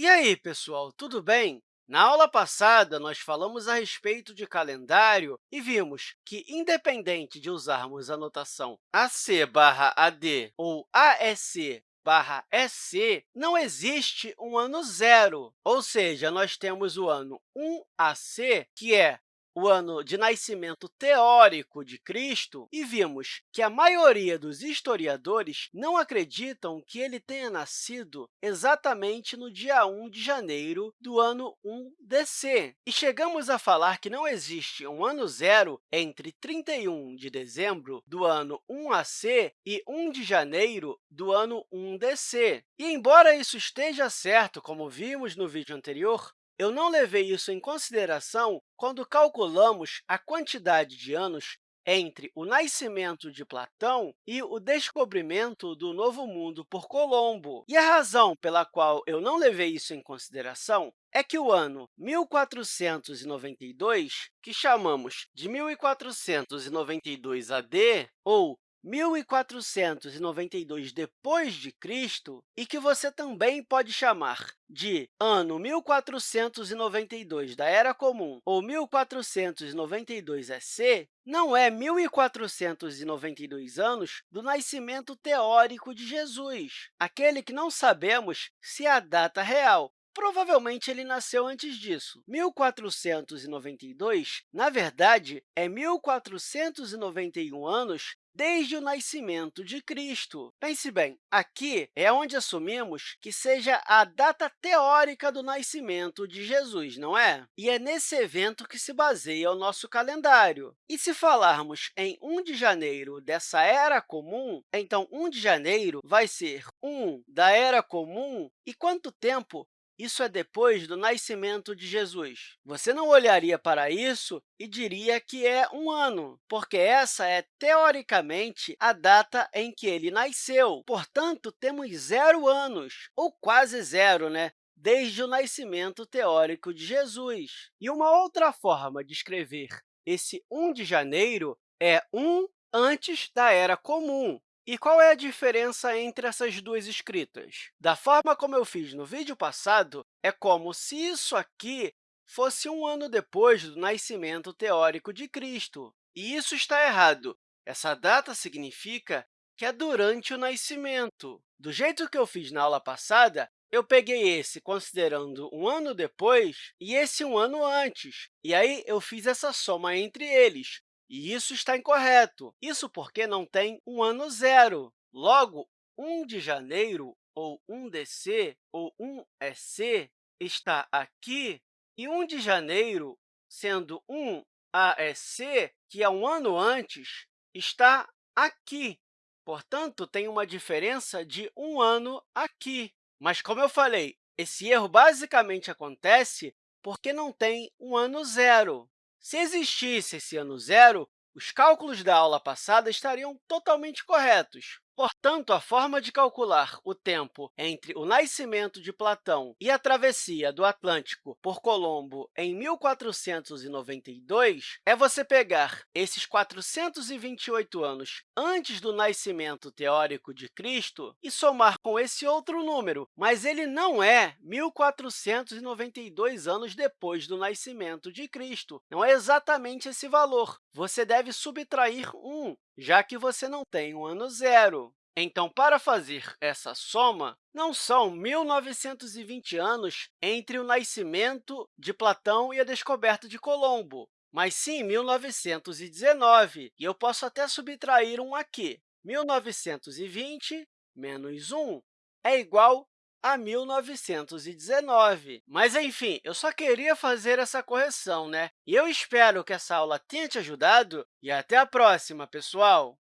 E aí, pessoal, tudo bem? Na aula passada, nós falamos a respeito de calendário e vimos que, independente de usarmos a notação AC barra AD ou ASC barra SC, não existe um ano zero, ou seja, nós temos o ano 1AC, que é o ano de nascimento teórico de Cristo e vimos que a maioria dos historiadores não acreditam que ele tenha nascido exatamente no dia 1 de janeiro do ano 1 DC. E chegamos a falar que não existe um ano zero entre 31 de dezembro do ano 1 AC e 1 de janeiro do ano 1 DC. E, embora isso esteja certo, como vimos no vídeo anterior, eu não levei isso em consideração quando calculamos a quantidade de anos entre o nascimento de Platão e o descobrimento do Novo Mundo por Colombo. E a razão pela qual eu não levei isso em consideração é que o ano 1492, que chamamos de 1492 AD, ou 1492 depois de Cristo e que você também pode chamar de ano 1492 da Era Comum ou 1492 EC, não é 1492 anos do nascimento teórico de Jesus, aquele que não sabemos se é a data real, Provavelmente, ele nasceu antes disso. 1492, na verdade, é 1491 anos desde o nascimento de Cristo. Pense bem, aqui é onde assumimos que seja a data teórica do nascimento de Jesus, não é? E é nesse evento que se baseia o nosso calendário. E se falarmos em 1 de janeiro dessa Era Comum, então 1 de janeiro vai ser 1 da Era Comum, e quanto tempo isso é depois do nascimento de Jesus. Você não olharia para isso e diria que é um ano, porque essa é, teoricamente, a data em que ele nasceu. Portanto, temos zero anos, ou quase zero, né? desde o nascimento teórico de Jesus. E uma outra forma de escrever esse 1 de janeiro é 1 antes da Era Comum, e qual é a diferença entre essas duas escritas? Da forma como eu fiz no vídeo passado, é como se isso aqui fosse um ano depois do nascimento teórico de Cristo. E isso está errado. Essa data significa que é durante o nascimento. Do jeito que eu fiz na aula passada, eu peguei esse considerando um ano depois e esse um ano antes, e aí eu fiz essa soma entre eles, e isso está incorreto. Isso porque não tem um ano zero. Logo, 1 de janeiro, ou 1 DC, ou 1 EC, está aqui, e 1 de janeiro, sendo 1 AEC, que é um ano antes, está aqui. Portanto, tem uma diferença de um ano aqui. Mas, como eu falei, esse erro basicamente acontece porque não tem um ano zero. Se existisse esse ano zero, os cálculos da aula passada estariam totalmente corretos. Portanto, a forma de calcular o tempo entre o nascimento de Platão e a travessia do Atlântico por Colombo em 1492 é você pegar esses 428 anos antes do nascimento teórico de Cristo e somar com esse outro número, mas ele não é 1492 anos depois do nascimento de Cristo. Não é exatamente esse valor. Você deve subtrair 1, já que você não tem um ano zero. Então, para fazer essa soma, não são 1.920 anos entre o nascimento de Platão e a descoberta de Colombo, mas sim 1919, e eu posso até subtrair um aqui. 1920 menos 1 é igual a 1919. Mas, enfim, eu só queria fazer essa correção, né? E eu espero que essa aula tenha te ajudado e até a próxima, pessoal!